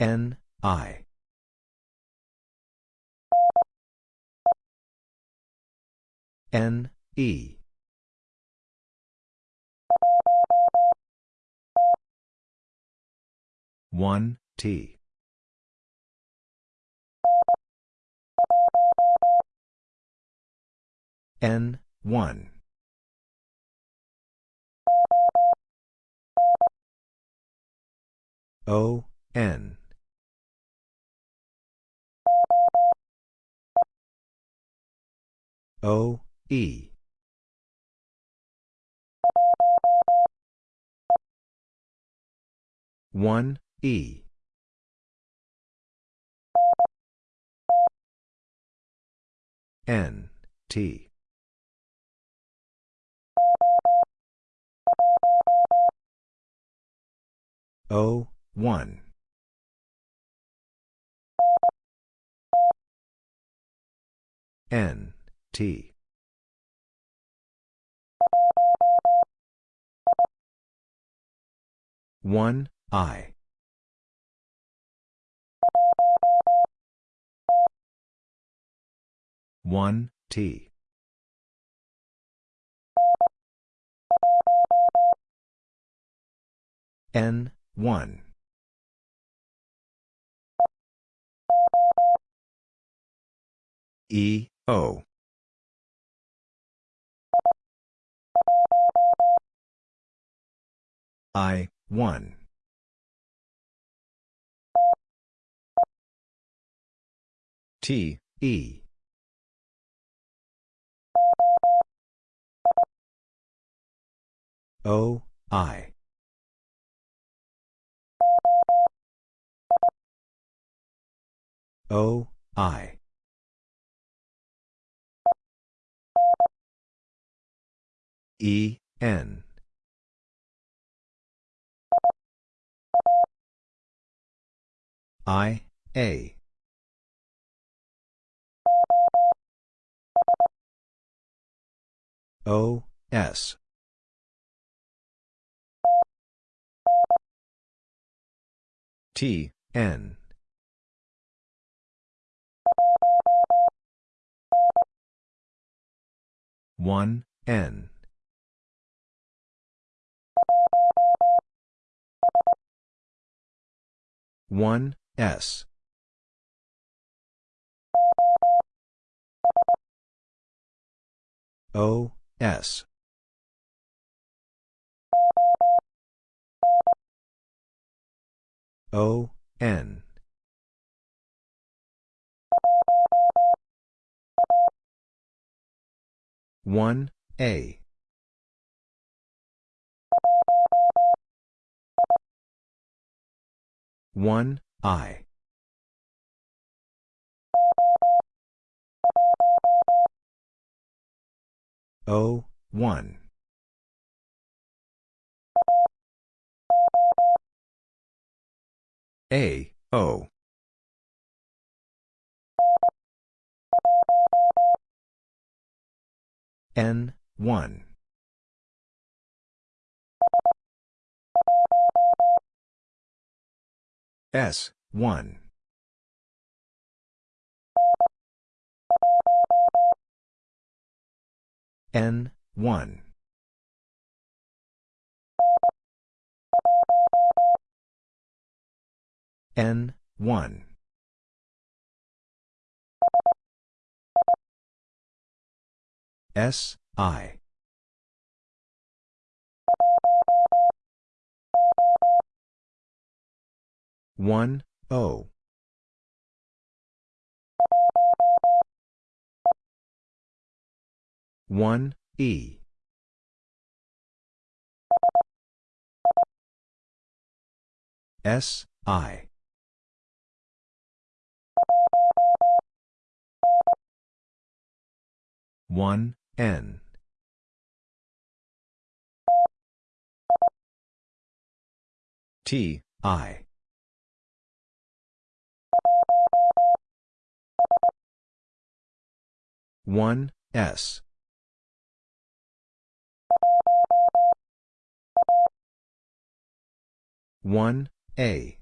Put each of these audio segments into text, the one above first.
N, I. N, E. One T N one O N O E. One E. N T. O one. N T. One I. One T. N one. E O I one. T E. O I. O I. E N I A. O S. T N. One N. One S. O S. O N. One A. One I. O one. A O. N one S one. N one. N one. S I one O one E. S I. One N. T I 1, S. One A.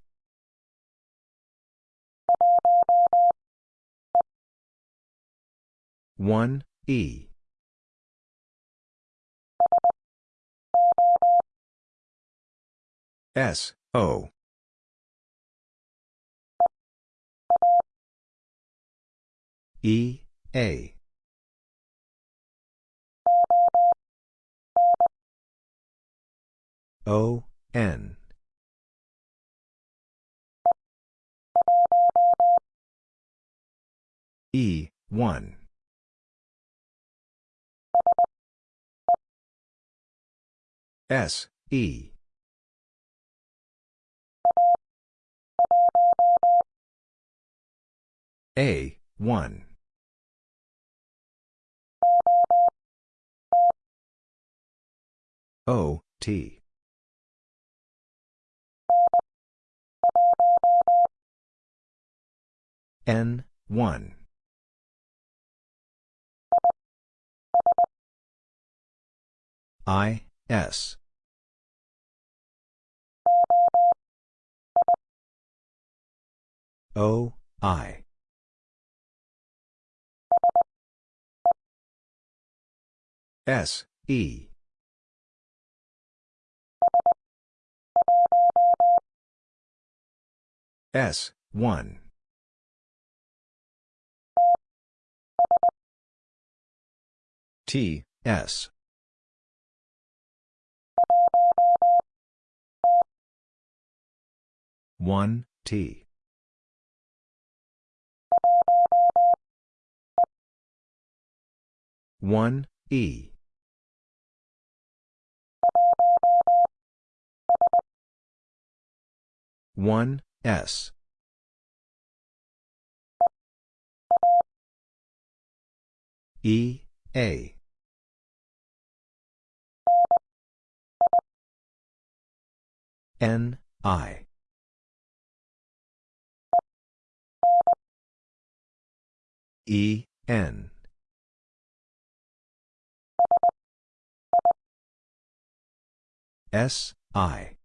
one E. S O. E A. O, N. E, 1. S, E. A, 1. O, T. N, 1. I, S. O, I. S, E. S, 1. T, S. One T one E one S. E. A. N. I. E, N. S, I.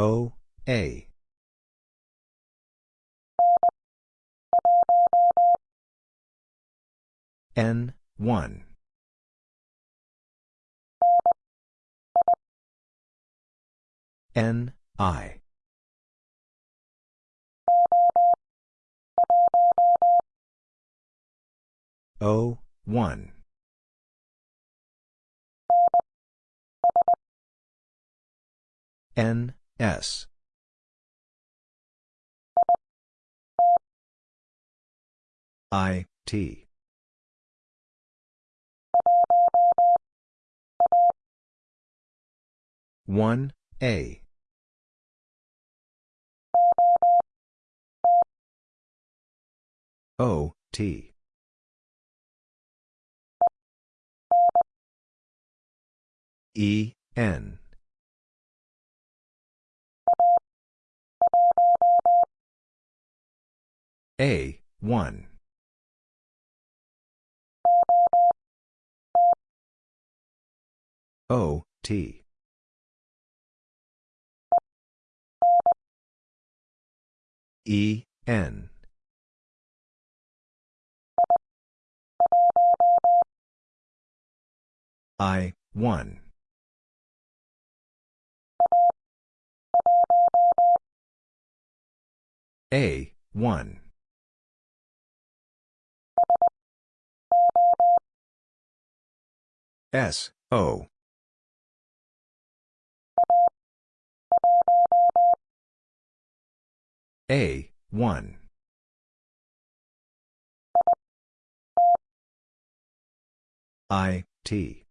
O, A. N, 1. N, I. O, 1. N, S. I, T. One A O T E N A 1 O T E, N. I, 1. A, 1. S, O. A, 1. I, T.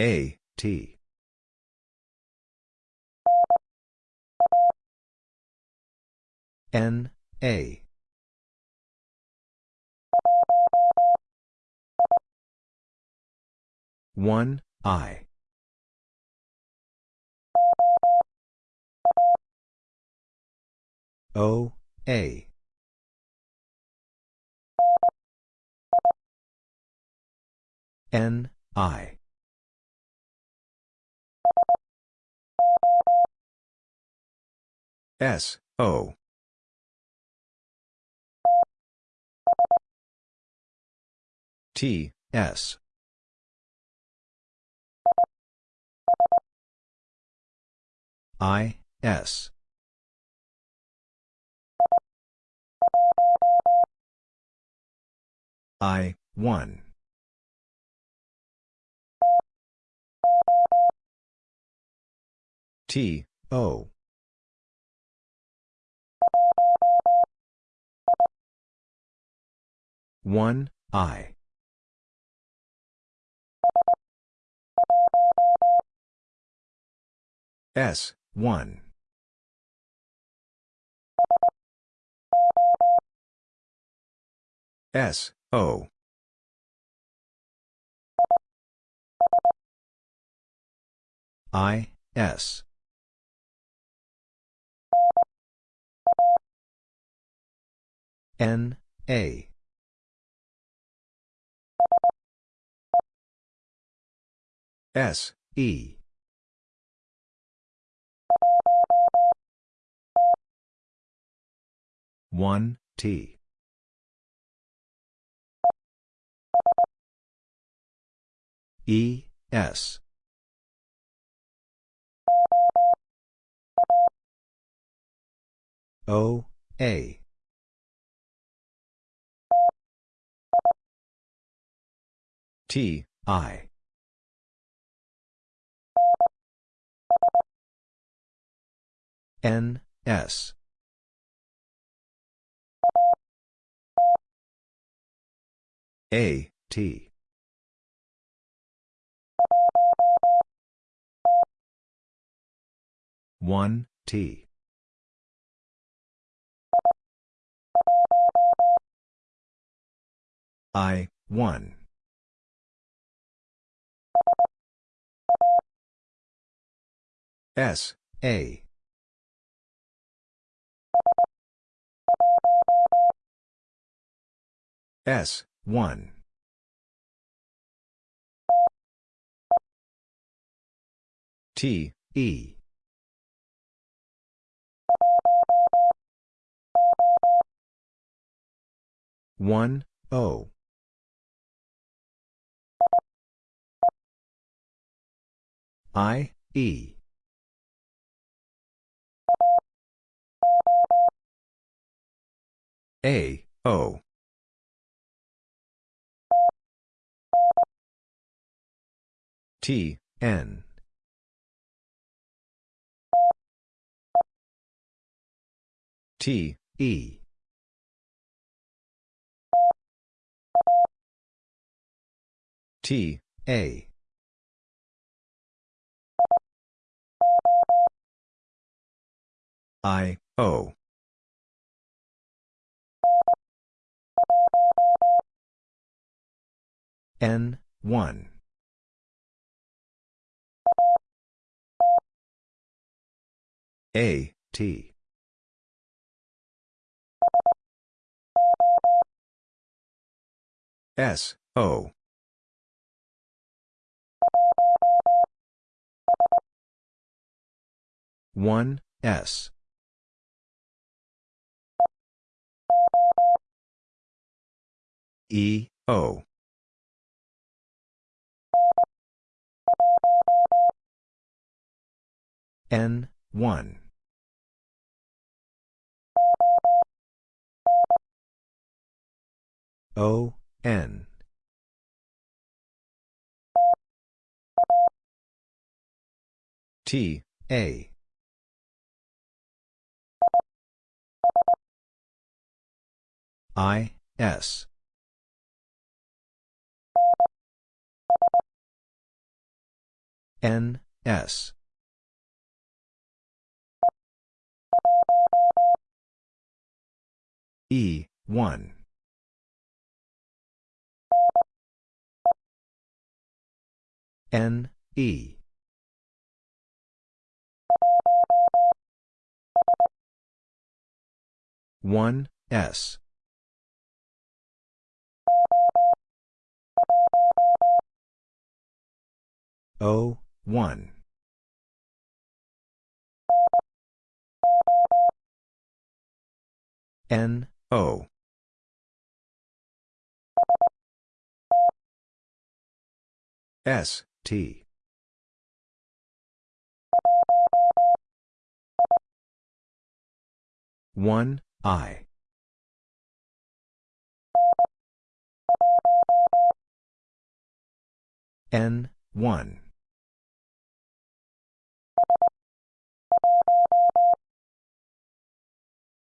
A, T. N, A. One, I. O, A. N, I. S, O. T, S. I, S. I, 1. T, O. One I S one. S O. I S. N A. S, E. One T. E S. O A. T I N, S. A, T. One T I one S A S, 1. T, E. One O I E A O T, N. T, E. T, A. I, O. N, 1. A, T. S, O. One S E O N one O, N. T, A. I, S. N, S. E, 1. N, E. One S O one N, O. S, T. One, I. N, one.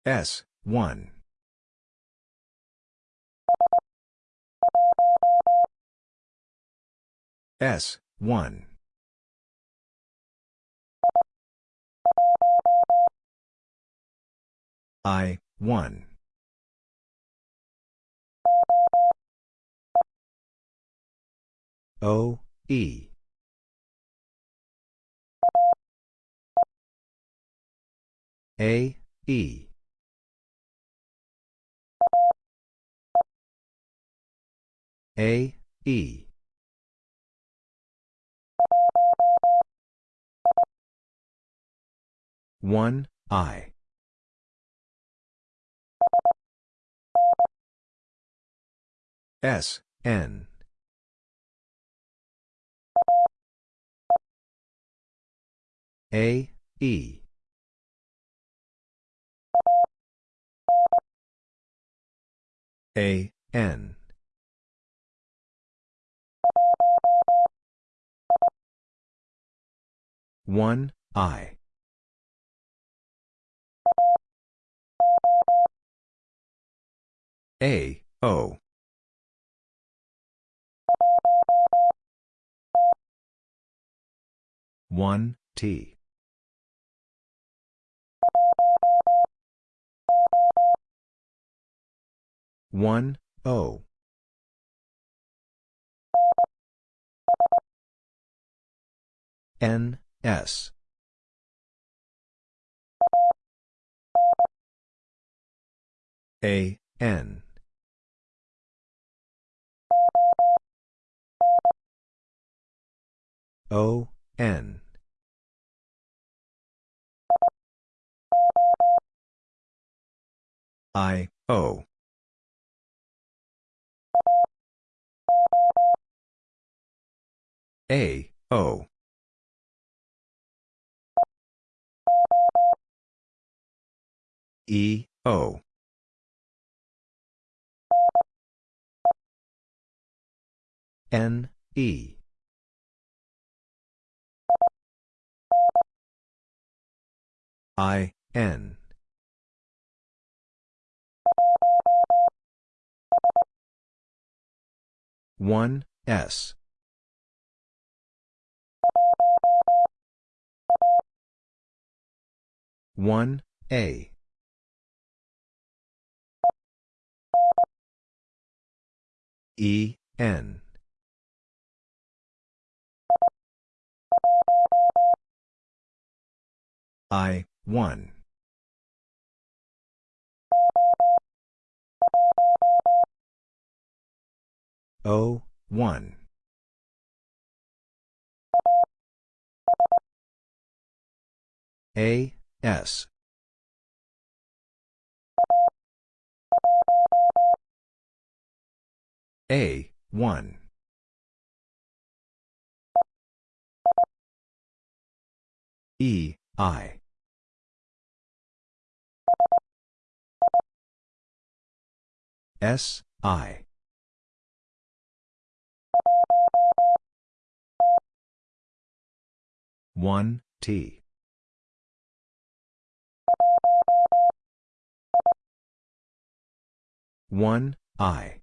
S, 1. S, 1. I, 1. O, E. A, E. A, E. One, I. S, N. A, E. A, N. One, I. A, O. One, T. one N, S. A, N. O, N. I, O. A, O. E, O. N, E. I, N. One, S. One, A. E, N. I, 1. O, 1. A, S. A, 1. E, I. S, I. One T one I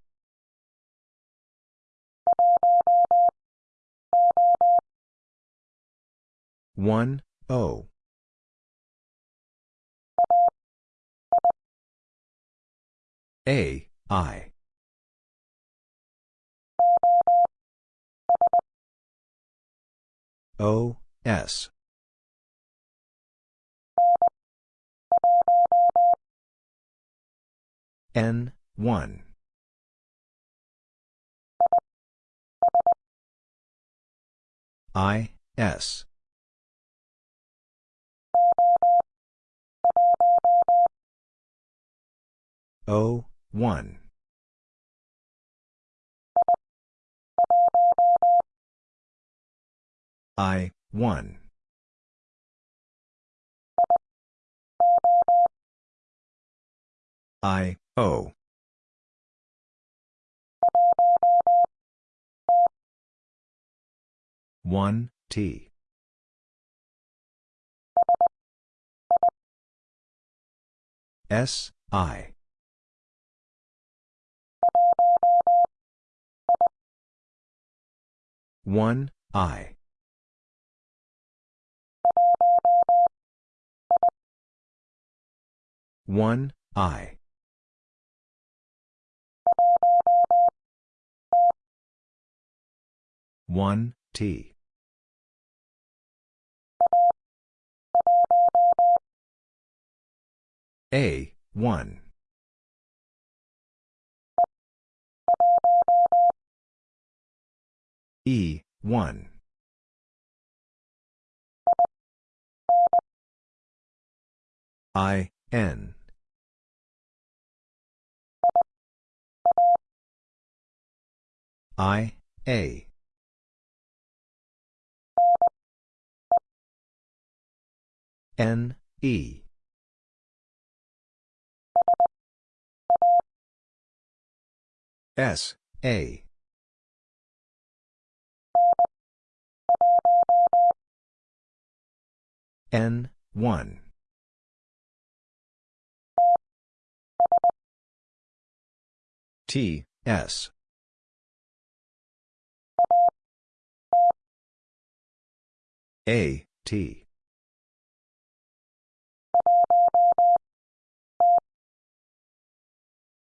one O A I O, S. N, 1. I, S. O, 1. I, 1. I, O. One T S I. one I. one I. one T A, 1. E, 1. I, N. I, A. N, E. S, A. N, 1. T, S. A, T.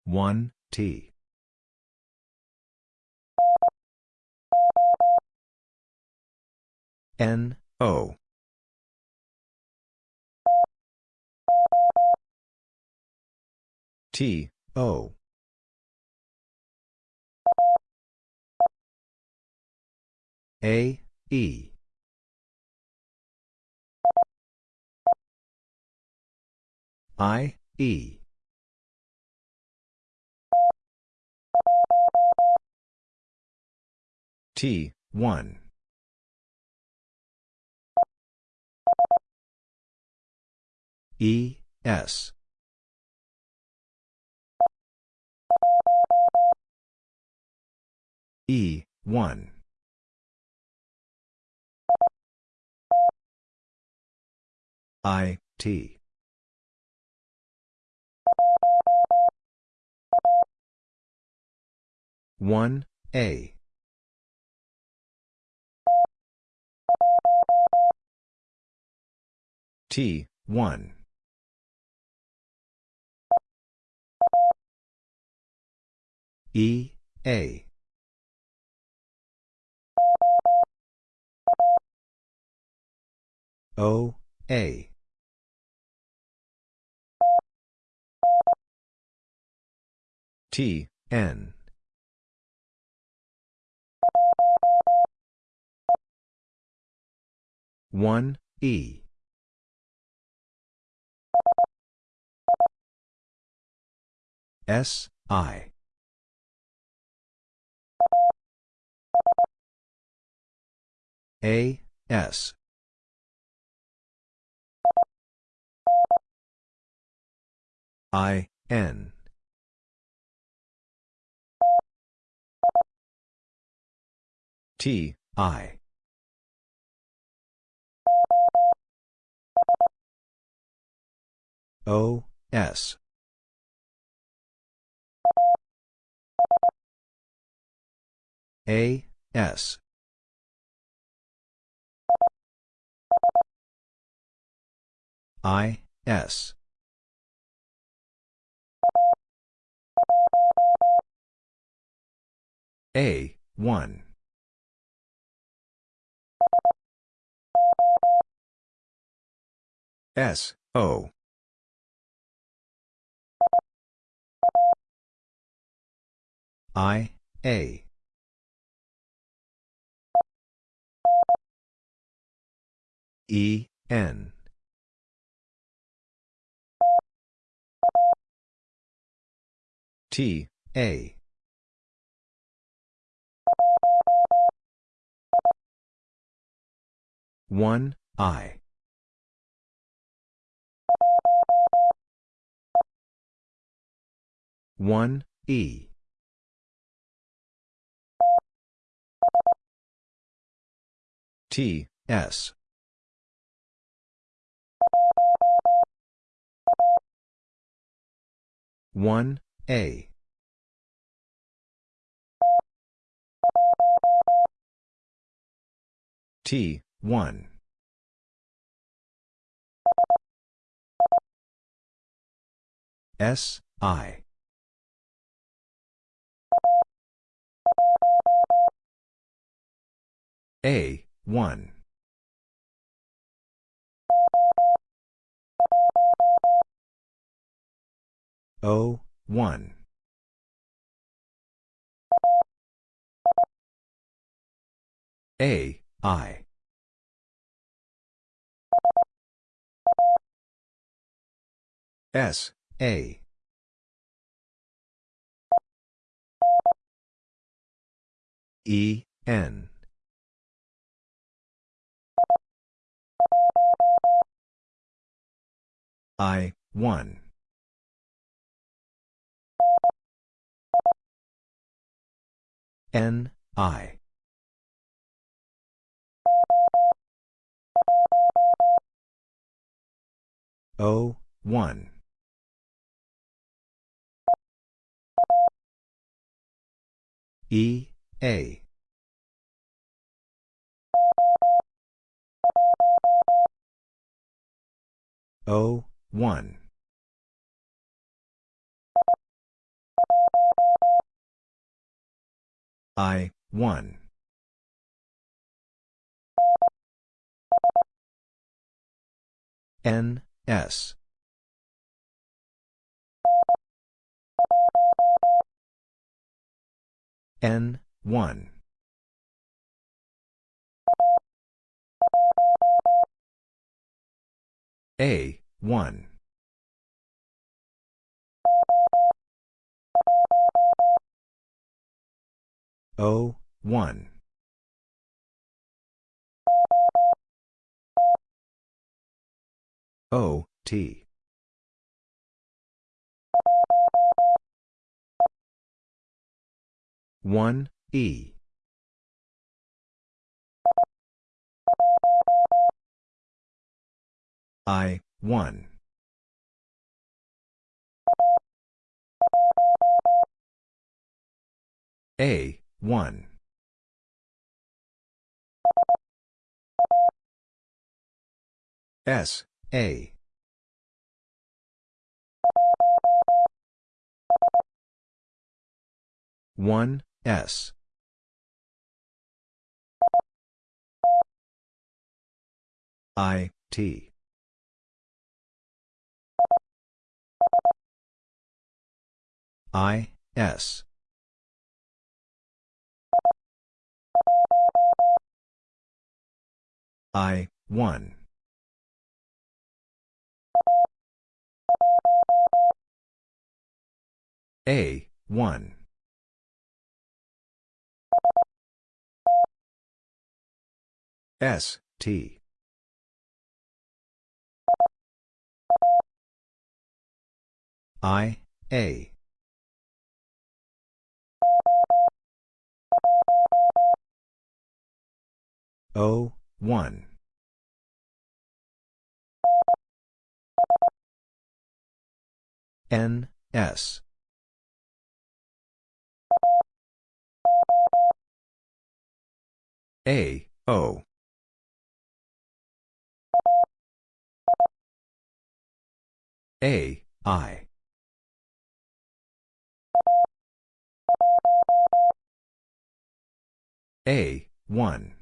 One T N O. T O. A E. I E. T, 1. E, S. E, 1. I, T. One A T, 1. E, A. O, A. T, N. One E S I A S I N T I O, S. A, S. I, S. A, 1. S, O. I, A. E, N. T, A. One, I. One, E. T, S. One, A. T, one. S, I. A, 1. O, 1. A, I. S, A. E, N. I, 1. N, I. O, 1. E, A. O, 1. I, 1. N, S. N, 1. A, 1. O, 1. O, T. One E. I one. A one. S A. One S. I T. I S. I 1 A 1 S T I A O, 1. N, S. A, O. A, I. A, 1.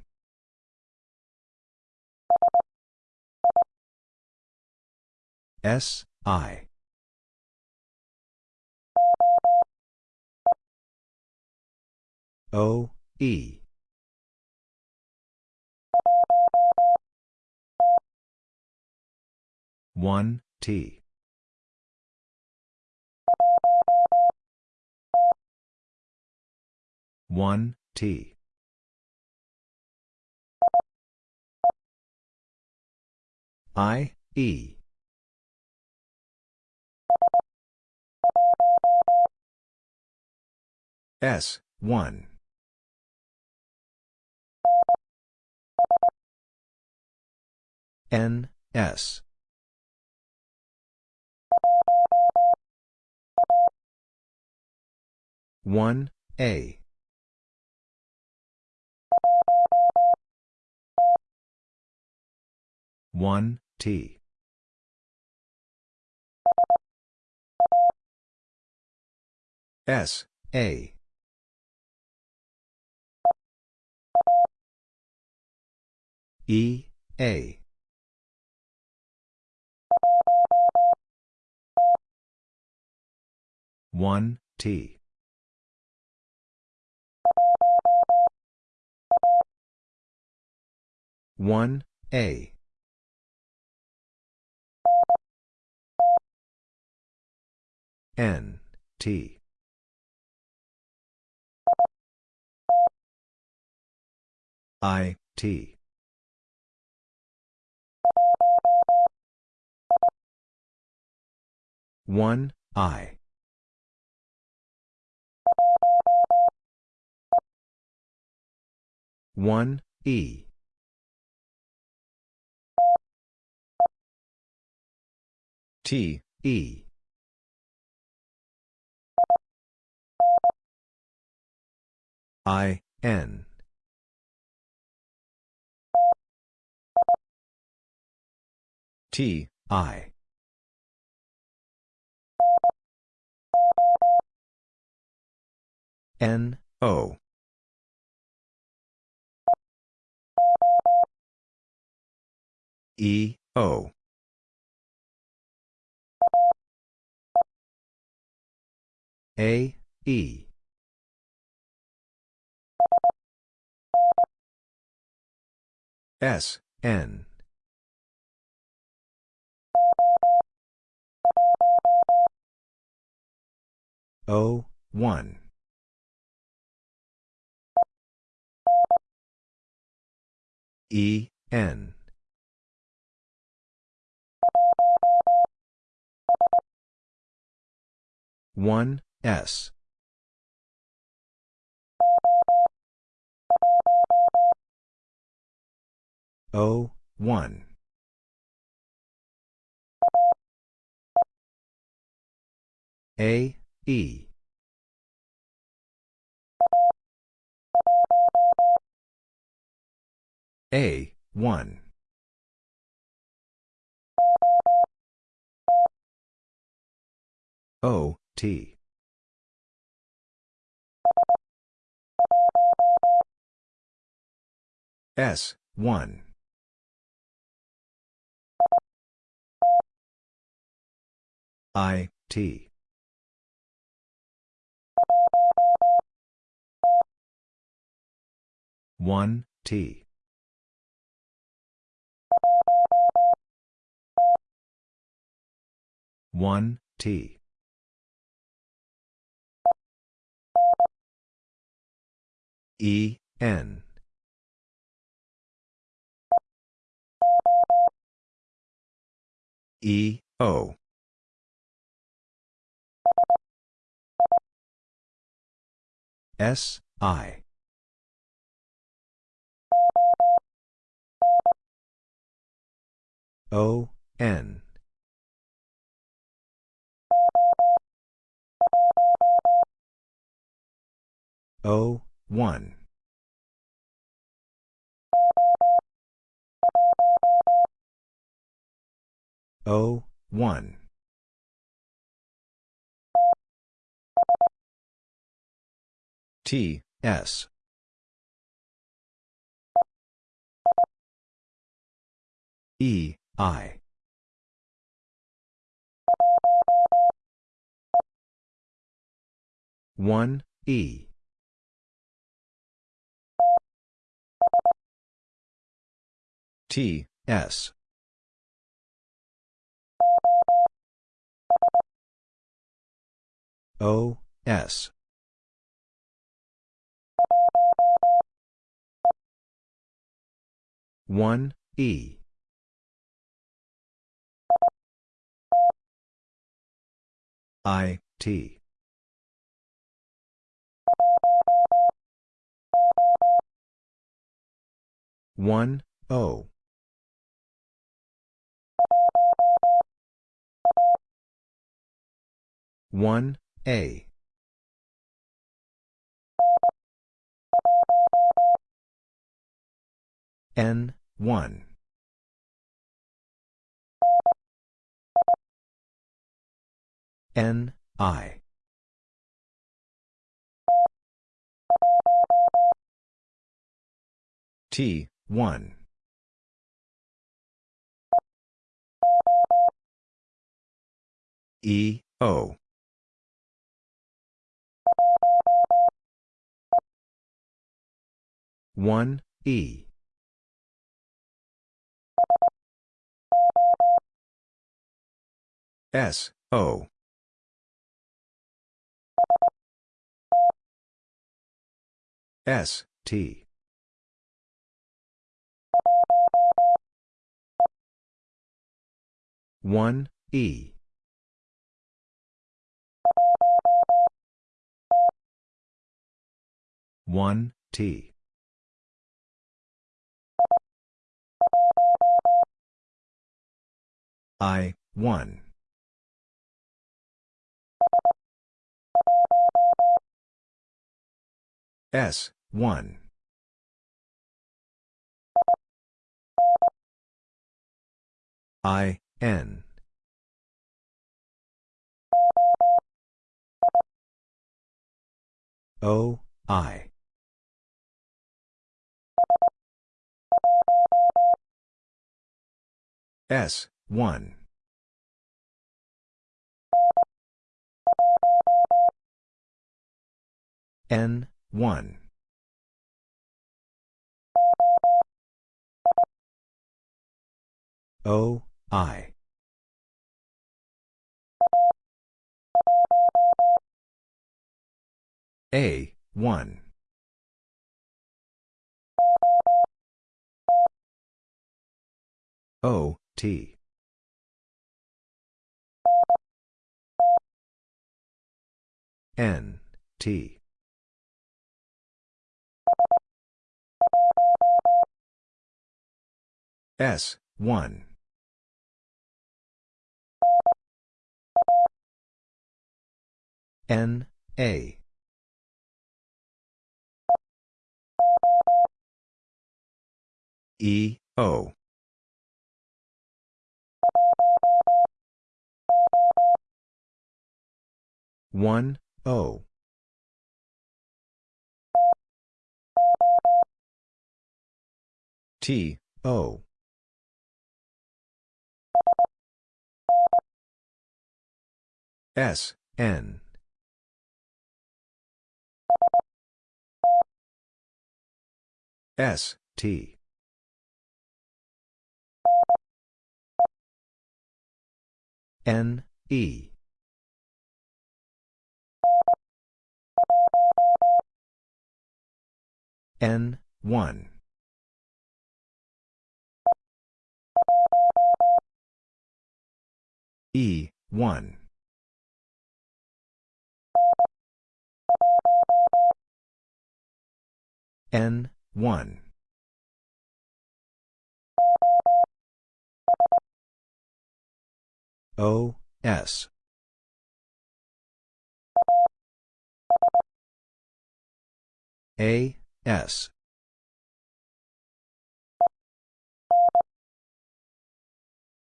S, I. O, E. One T 1, T. I, E. S, 1. N, S. One A. One T. S A. E A one T. One A. N T. I T. One I one E. T E. I N. T I N O. E O. A E. S N. O one E N. One S. O one. A E A one. O T. S one. I T. One T one T. E N. E O. S I O N. O one. O one. T S. E I. One E. T S. O S. One E. I, T. One O. One A. N one N I T, 1. E, O. One E S O S T. One E. One T. I one. S one. I N. O I. S one. N one O I A, 1. O, T. N, T. S, 1. N, A. E, O. One O T O S N. S T. N E. N one. E one N one O, S. A, S.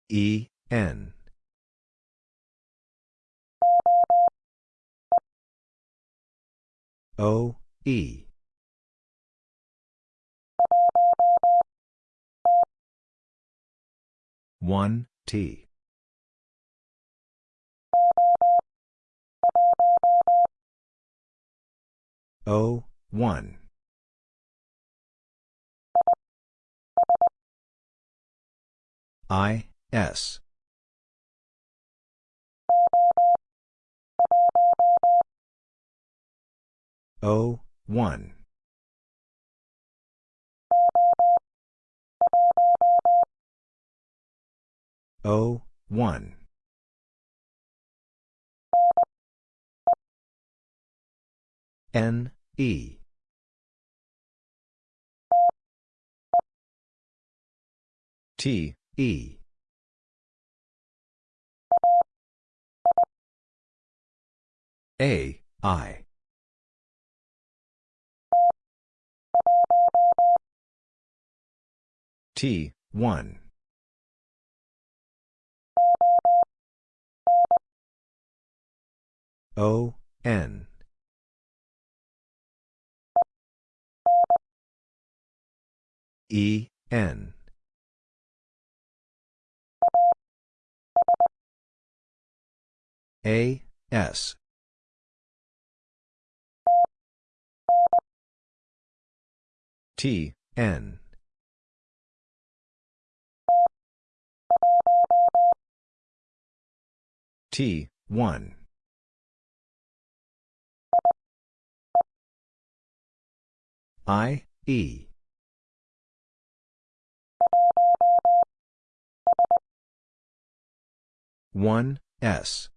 E, N. O, E. One T. O one. I S O one O, 1. N, E. T, E. A, I. T, 1. O, N. E, N. A, S. T, N. T, 1. I, E. One S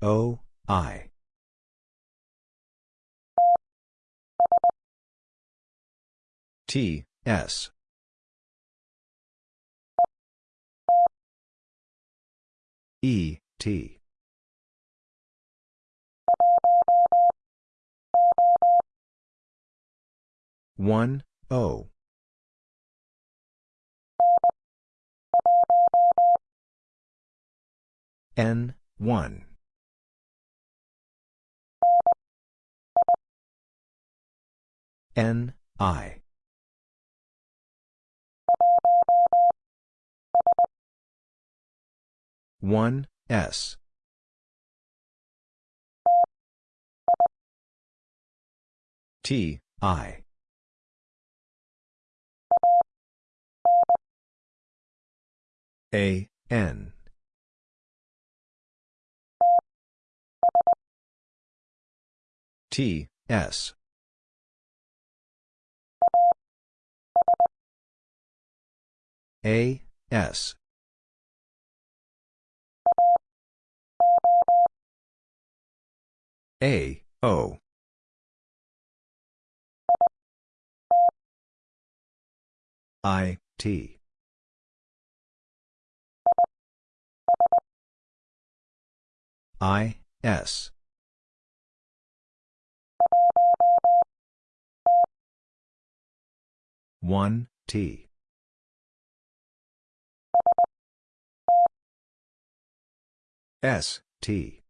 O I T S E T one O N, 1. N, I. One S T I A N T, S. A, S. A, O. I, T. I, S. One T S T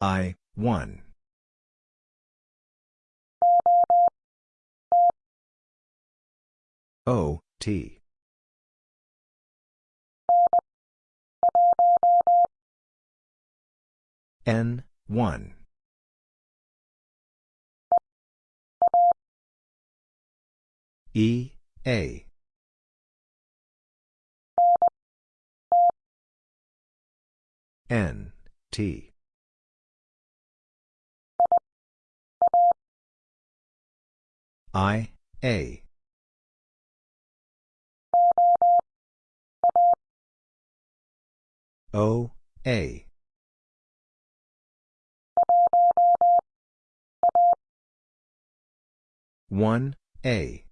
I one O T N, 1. E, A. N, T. I, A. O, A. One A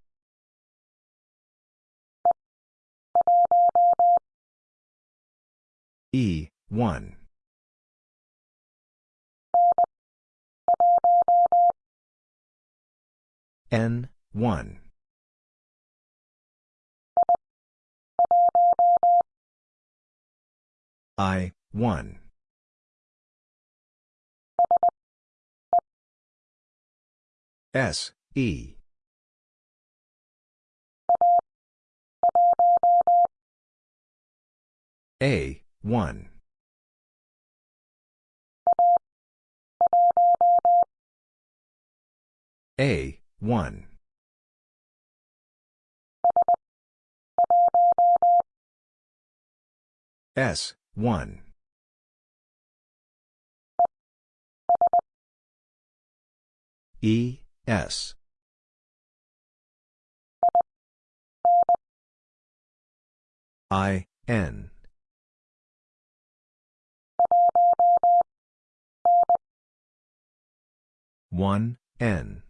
E one. N one. I one. S E. A, 1. A, 1. S, 1. E, S. I, N. One, N.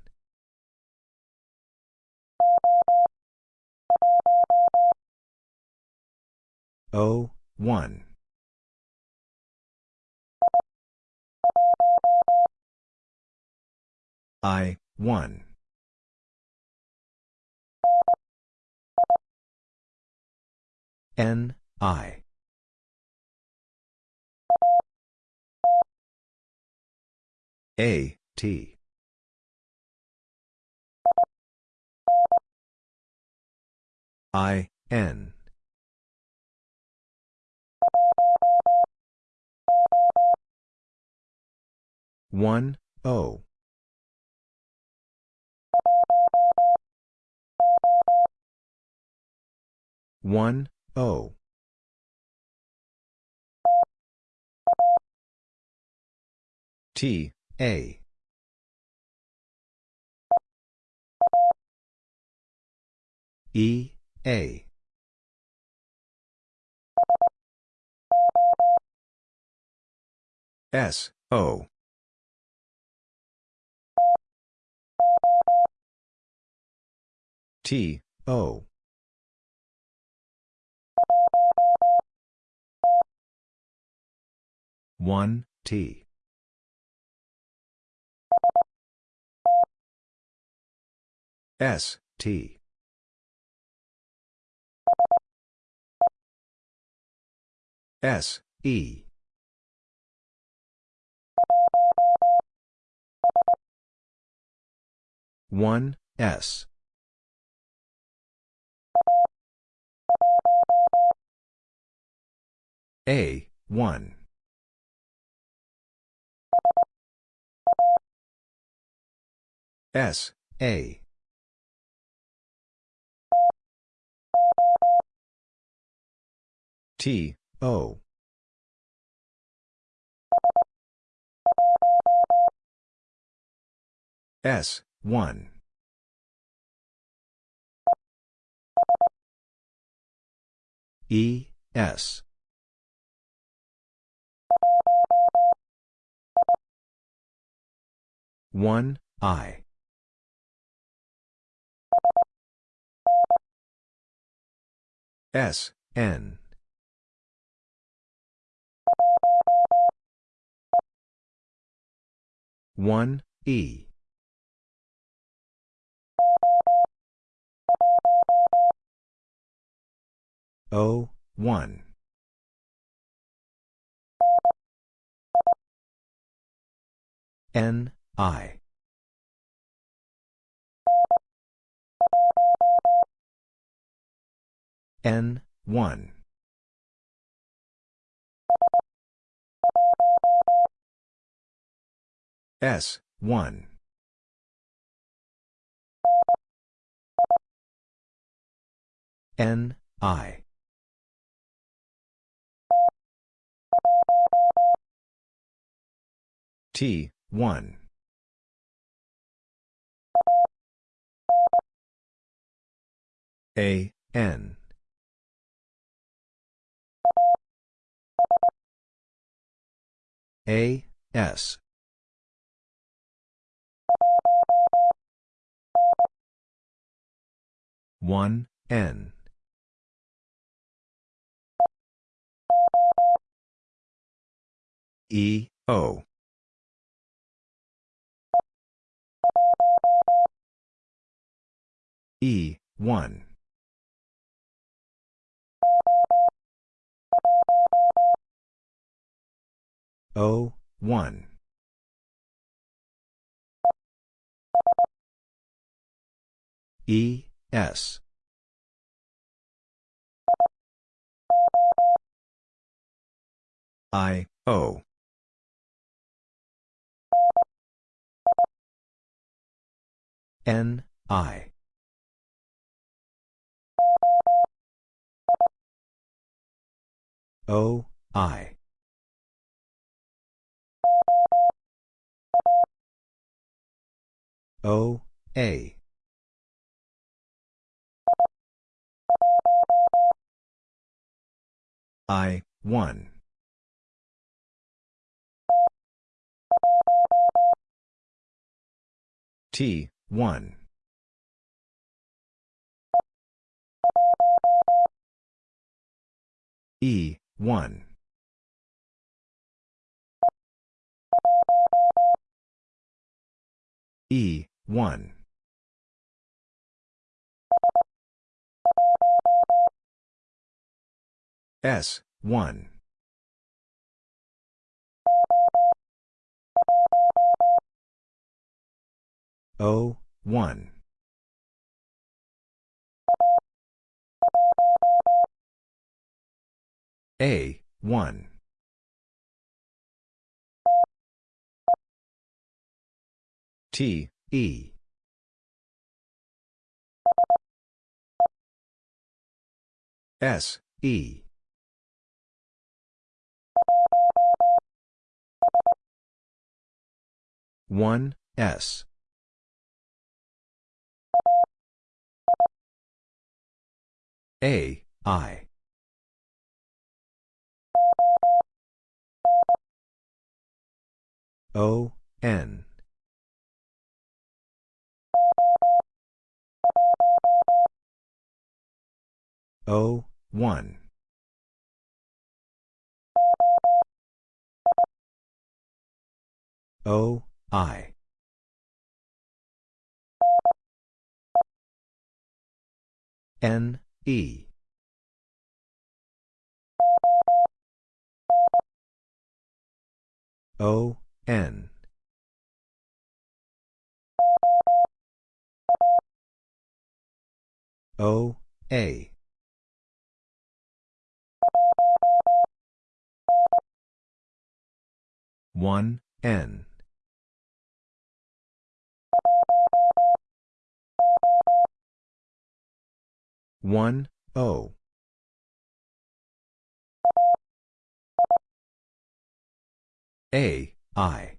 One I, one. N, I. A, T. I, N. One, O. One, O. T, A. E, A. S, O. T, O. One, T. S, T. S, E. One, S. A, one. S, A. T, O. S, 1. E, S. One I. S, N. One E. one n i n one. S, one. N, I. T, 1. A, N. A, S. One N. E O. E one O one. E S. I O. N I. O I O, A. I, 1. T, 1. E, 1. E, 1. S, 1. O, 1. A, 1. T, E. S, E. One S A I O N O one O I. N, E. O, N. O, A. One N. One O. A I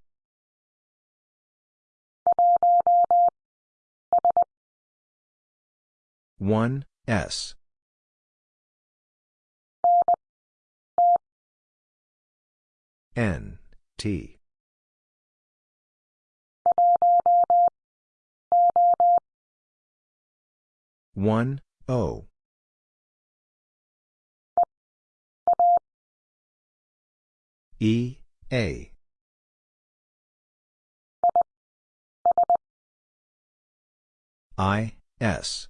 one S. N T. One O. E A. I S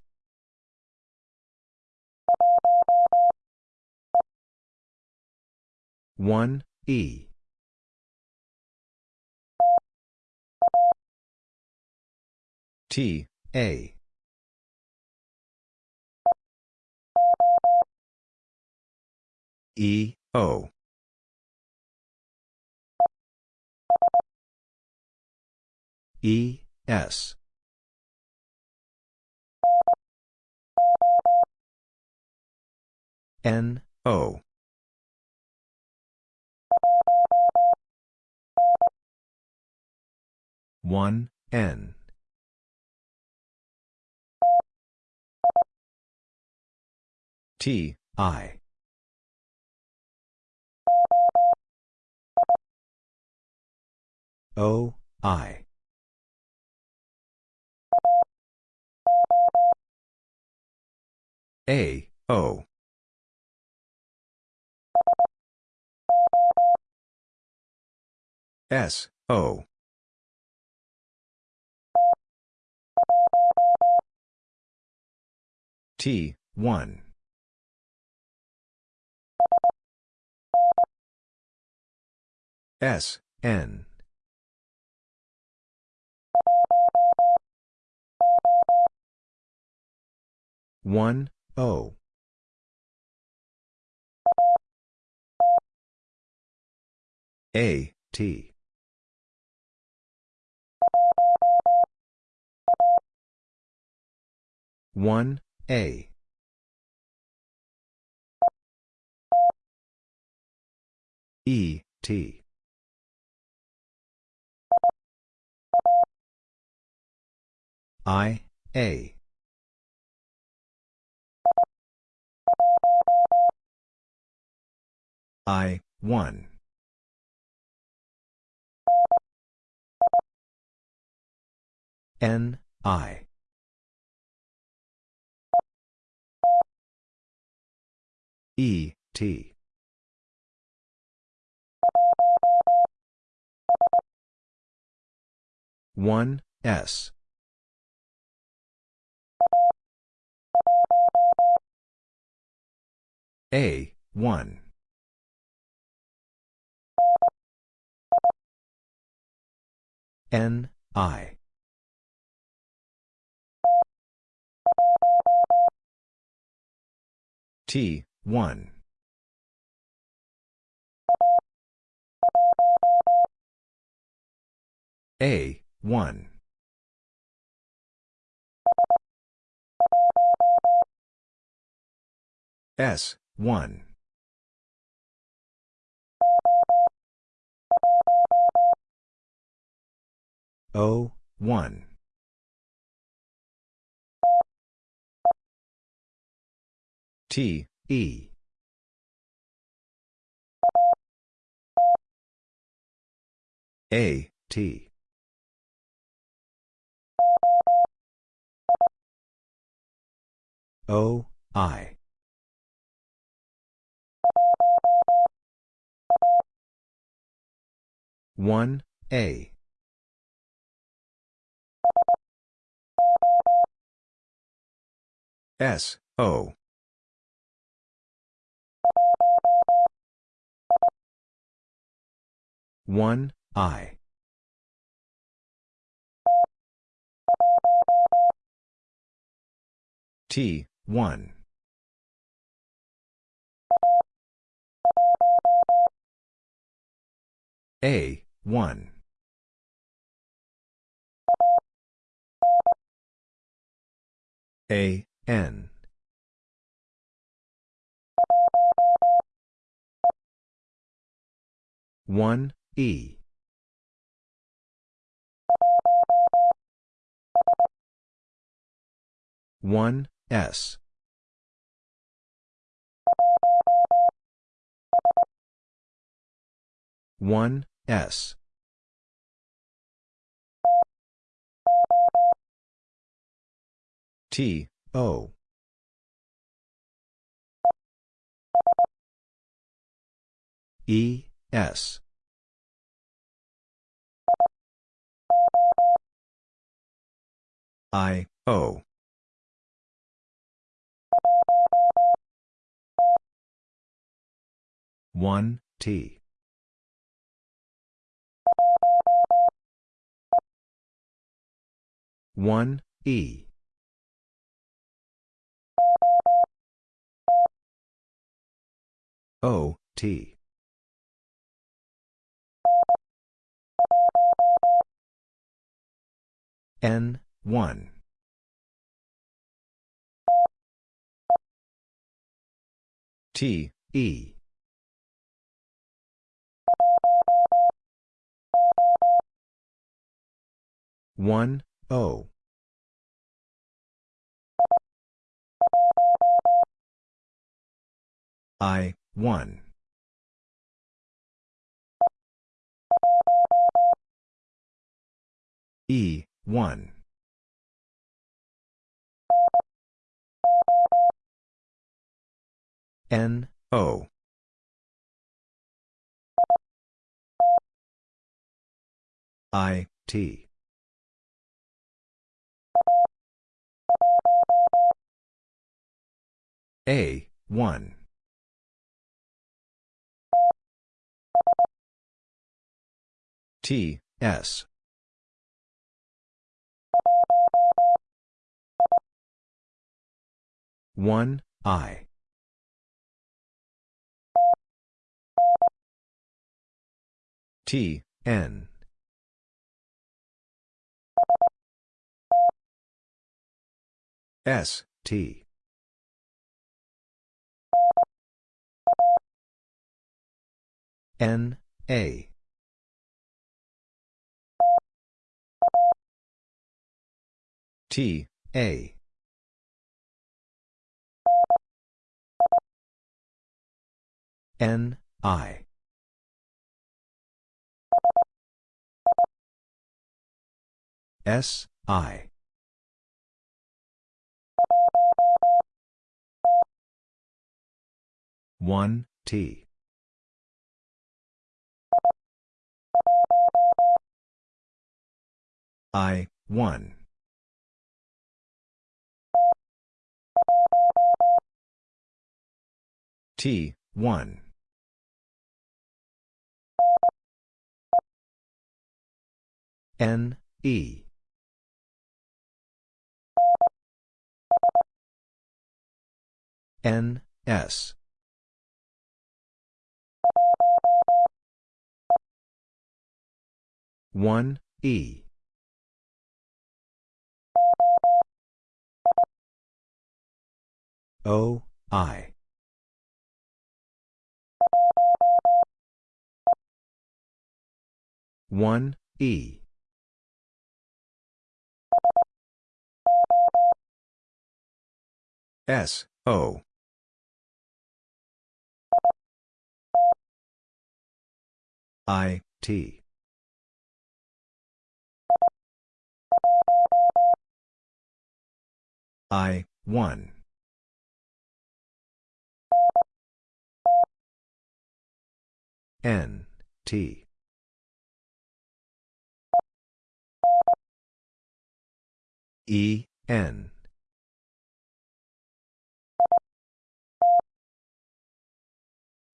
one E T, A. E, O. E, S. N, O. One N. T I. O I. A O. S O T, 1. S, N. One O A T one A E T I, A. I, 1. N, I. E, T. One S. A one. N I. T one A, 1. S, 1. O, 1. T, E. A, T. O, I. One A S O one I. T one. A one. A N. One E. One S. One S. T O. E S I O. One T. One E. O T. N one. T E. One O. I one. E one N O. I T. A one. T S one I. T N. S T. N A. T, A. N, I. S, I. One T. I, one. T, one. N, E. N, S. One E O I one E S O I T I, 1. N, T. E, N.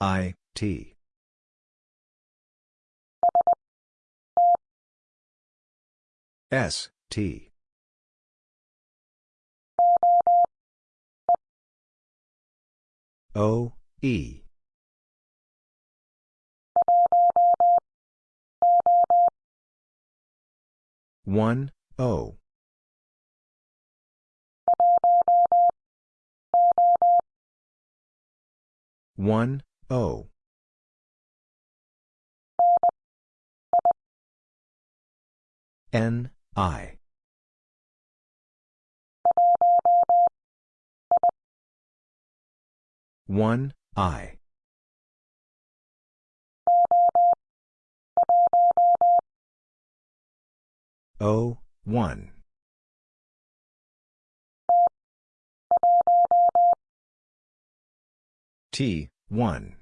I, T. S, T. O, E. One O one O. N I. One I. O one T, 1.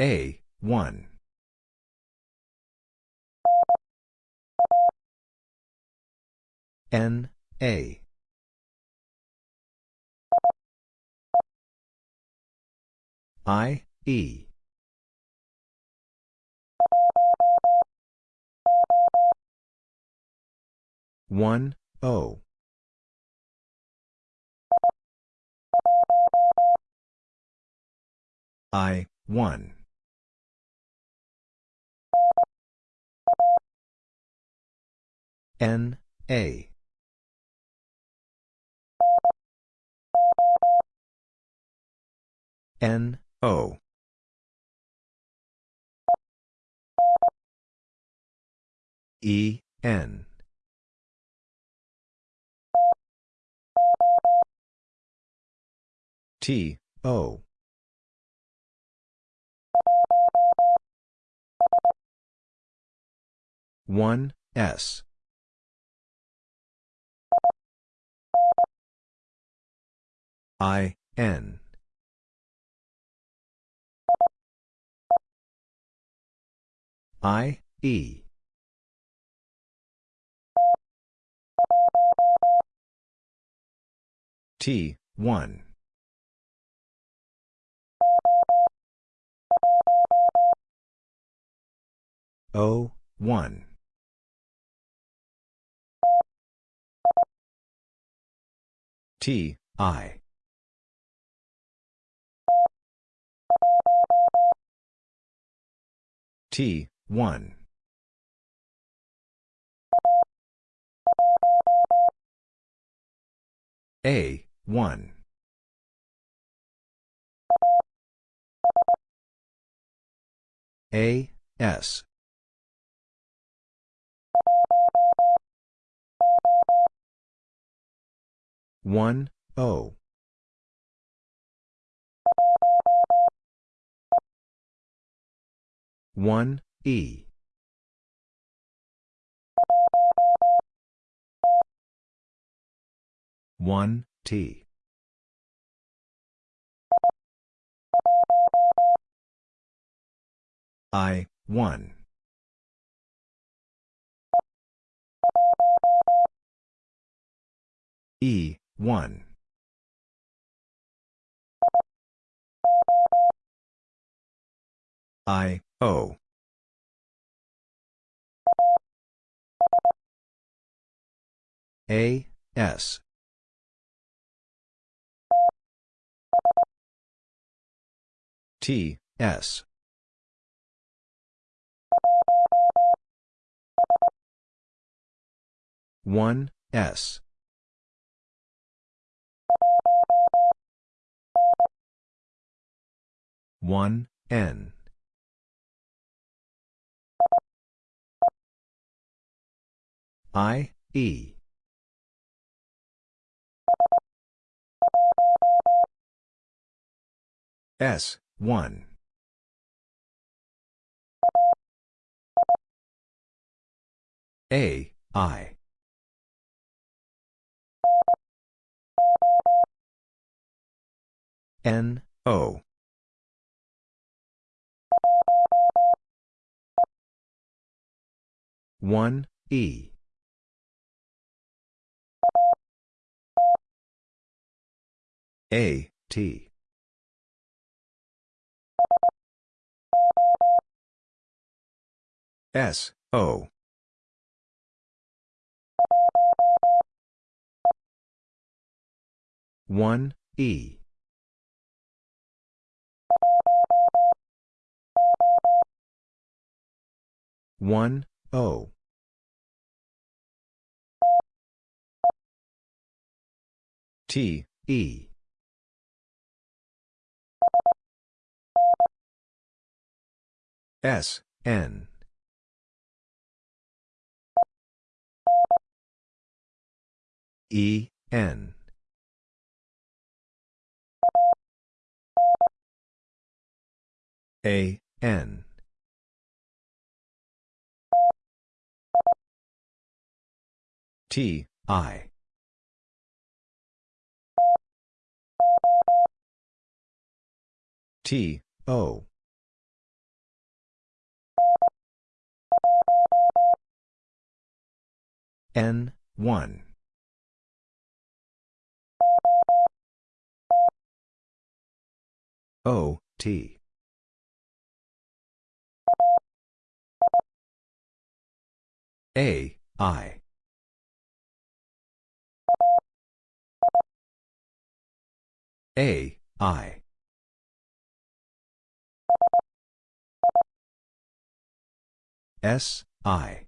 A, 1. N, A. I, E. One O. I one. N A. N O. E N T, O. One S. I N. I E. T one O, 1. T, I. T, 1. A, 1. A S. One O. One E one T I one E one I O A, S. T, S. One S one N I E S, 1. A, I. N, O. One E. A T. S O. One E one O. T E. S N. E N A N. T I. T O. N 1 O T A I. A I. S I.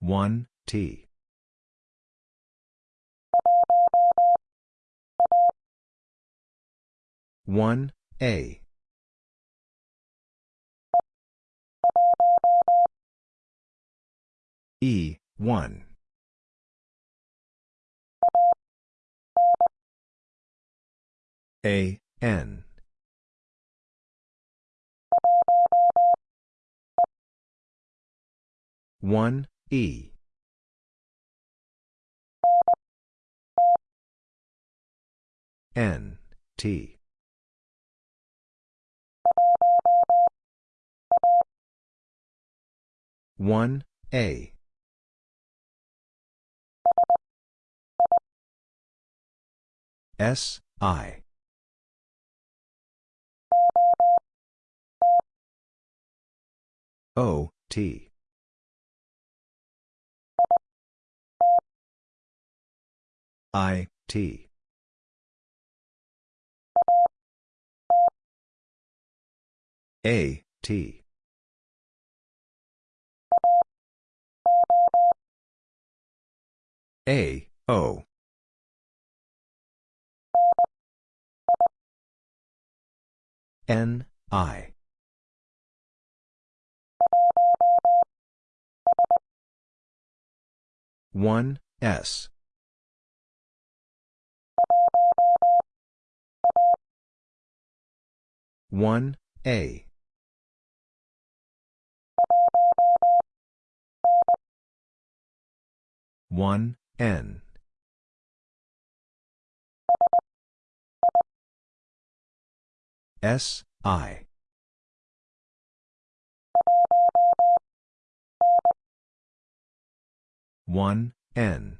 One T. One A E one. A N. One E. N T. One A S I. O T. I T. A T A O. N I. 1, S. One A. One N. S I. One N